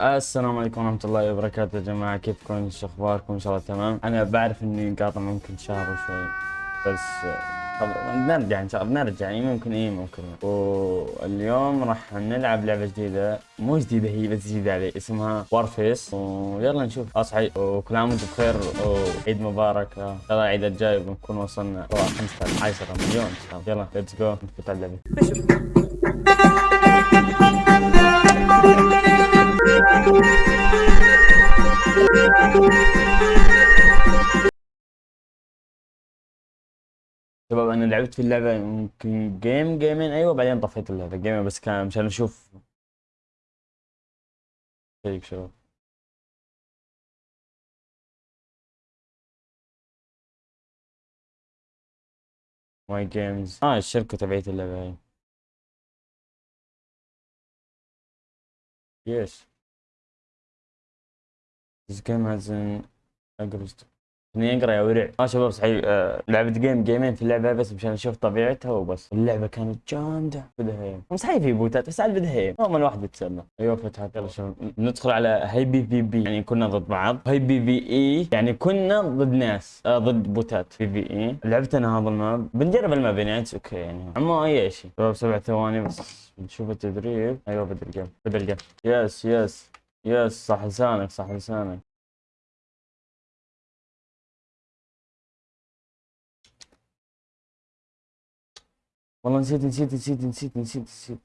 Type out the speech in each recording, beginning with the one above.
السلام عليكم ورحمة الله وبركاته يا جماعة. كيفكم؟ شو أخباركم؟ إن شاء الله تمام. أنا بعرف إني قاطع ممكن شهر وشوي بس طب نرجع إن شاء الله نرجع. يعني ممكن إيه ممكن. واليوم راح نلعب لعبة جديدة. مو جديدة هي بس جديدة علي. اسمها Warface ويلا نشوف. اصحي وكل عام وأنتم بخير. وعيد مبارك. ان شاء الله العيد الجاي بنكون وصلنا. 15 10 مليون. ان شاء الله يلا let's go نفوت على اللعبة. شباب أنا لعبت في اللعبة يمكن game جيمين أيوه بعدين طفيت اللعبة جيمين بس كان مشان أشوف هيك شباب. My Games آه الشركة تبعت اللعبة هاي yes This game has an aggressive إني أقرأ يا ورع آه شباب صحيح آه لعبة جيم جيمين في اللعبة بس مشان أشوف طبيعتها وبس. اللعبة كانت جامدة. بدها هيم صحيح في بوتات بس على بدها هيم هم الواحد بيتسلى أيوه فتحت يلا شباب. ندخل على هاي بي في بي. يعني كنا ضد بعض. هاي بي في إي. يعني كنا ضد ناس. آه ضد بوتات. في في إي. لعبتنا هذا الماب. بنجرب الماب يعني أوكي يعني. اما أي شيء. شباب سبع ثواني بس. بنشوف التدريب. أيوه بدر الجيم بدر الجيم yes yes yes صح لسانك صح لسانك. والله نسيت نسيت نسيت نسيت نسيت نسيت.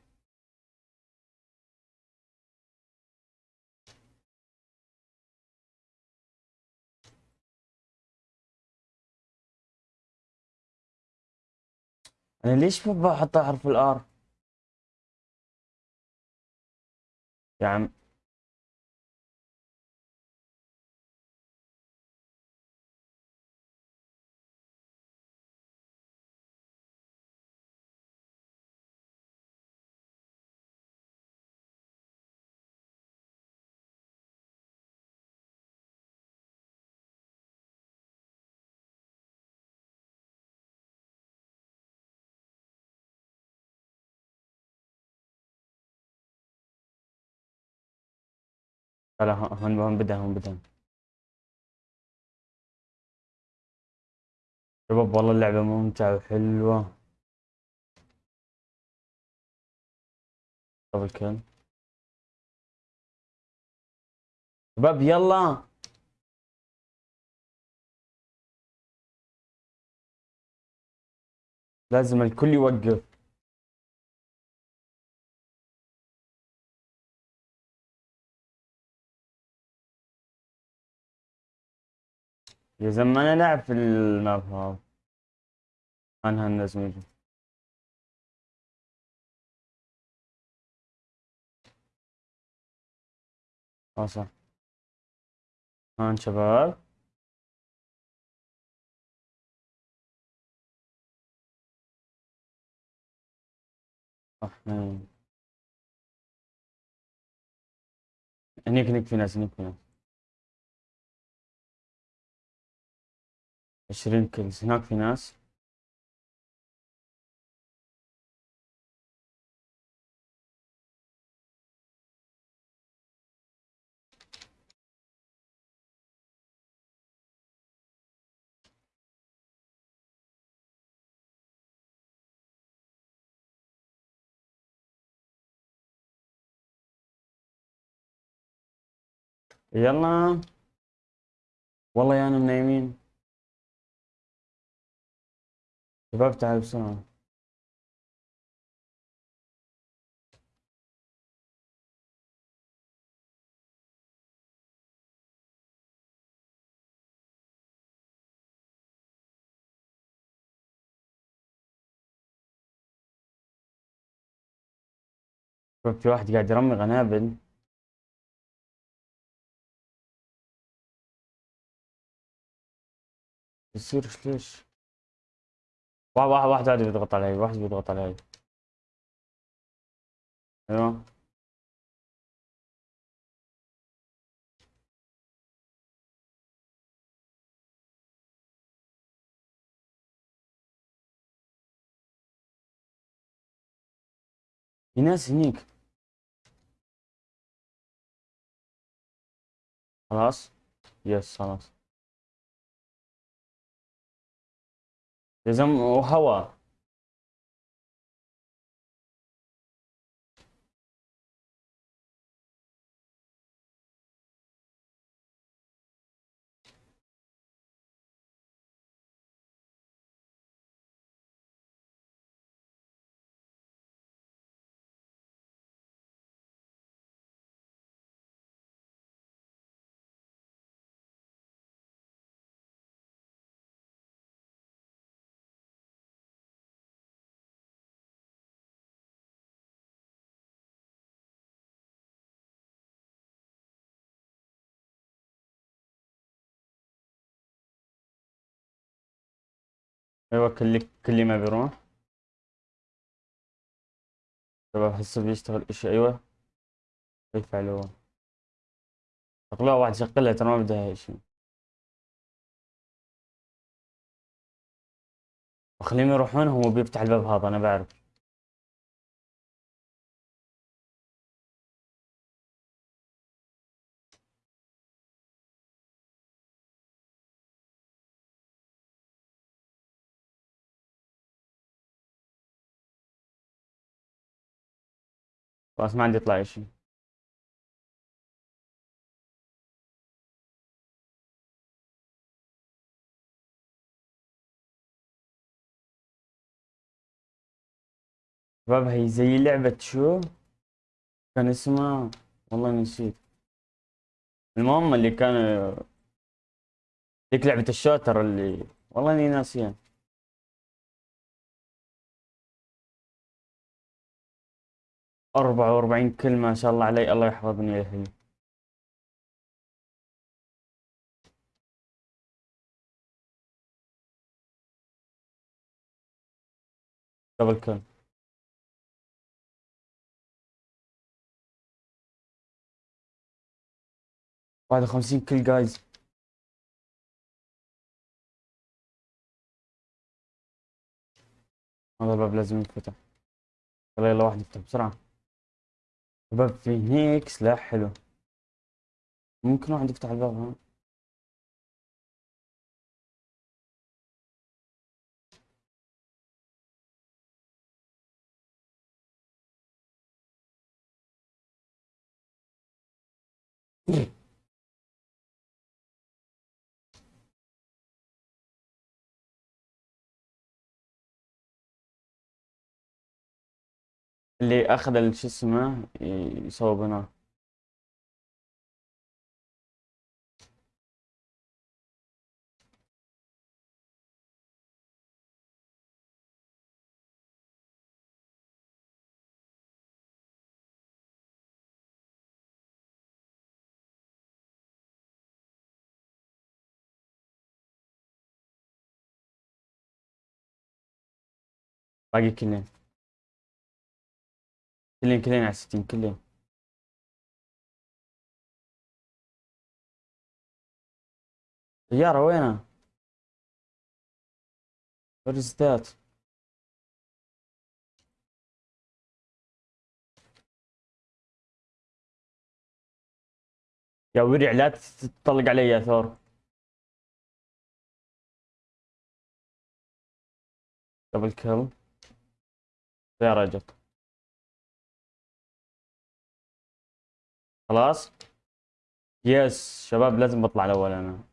أنا ليش ما بحط حرف ال R؟ يا عم لا هون هون بدها هون بدها شباب والله اللعبة ممتعة وحلوة. قبل كل شباب يلا. لازم الكل يوقف. يا زلمة أنا لاعب في الماب هذا أنا هالناس ميجي آه صح. هان شباب. صح نعم. هنيك هنيك في ناس هنيك في ناس. عشرين كيلز هناك في ناس. يلا. والله يا أنا منايمين شباب تعالوا بسرعة في واحد قاعد يرمي قنابل يصير ليش واحد واحد واحد قاعد بيضغط علي واحد بيضغط علي. أيوه. في ناس هنيك. خلاص؟ يس خلاص. لازم وهوا أيوه كل ما بيروح شباب هسه بيشتغل إشي أيوه. يفعلوه شغلها واحد يشغلها ترى ما بدها إشي. وخليهم يروحون هو بيفتح الباب هذا أنا بعرف. خلاص ما عندي يطلع اشي شباب هي زي لعبة شو؟ كان اسمها والله نسيت. المهم اللي كان ذيك لعبة الشوتر اللي والله إني ناسيها. أربعة وأربعين كلمة ما شاء الله علي الله يحفظني يا أخي. قبل كم؟ واحد وخمسين كل جايز. هذا الباب لازم ينفتح. يلا يلا واحد يفتح بسرعة. شباب في هيك سلاح حلو. ممكن واحد يفتح الباب ها؟ اللي أخذ شو اسمه؟ يصوب هنا باقي كلين. كلين كلين على ستين كلين سيارة وينها؟ Where is? يا ورع لا تطلق علي يا ثور دبل كيل سيارة جت خلاص؟ يس شباب لازم بطلع الأول أنا.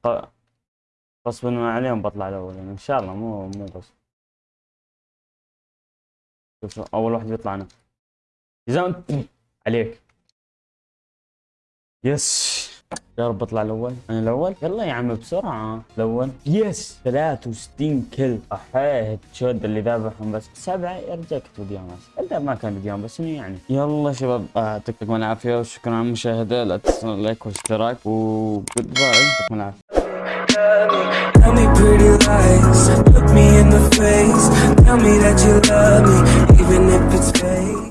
غصبا عليهم بطلع الأول أنا. إن شاء الله مو مو غصب شوف أول واحد بيطلع أنا. جزاء عليك. يس. يا رب اطلع الأول. أنا الأول؟ يلا يا عم بسرعة. الأول. يس 63 كل احيه تشود اللي ذابحهم بس. سبعة. يرجع كتب الا ما كان فيديوهات بس يعني. يلا شباب يعطيكم العافية وشكرا على المشاهدة. لا تنسوا ال like والاشتراك. و goodbye يعطيكم العافية. Tell me pretty lies, look me in the face. Tell me that you love me